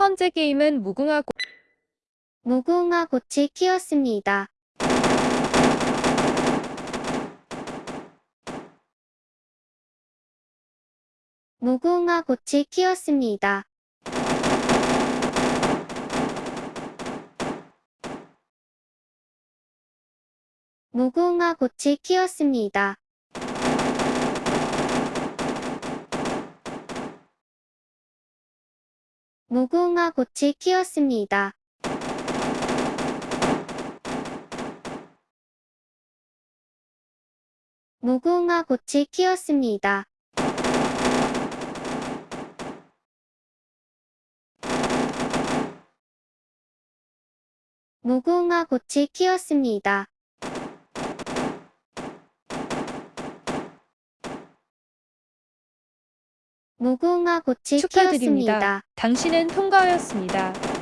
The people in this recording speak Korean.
현재 게임은 무궁화 꽃 무궁화 꽃을 키웠습니다. 무궁화 꽃을 키웠습니다. 무궁화 꽃을 키웠습니다. 무궁화 꽃을 키웠습니다. 무궁화 꽃을 키웠습니다. 무궁화 꽃을 키웠습니다. 무궁화 꽃을 축하드립니다. 키웠습니다. 당신은 통과하였습니다.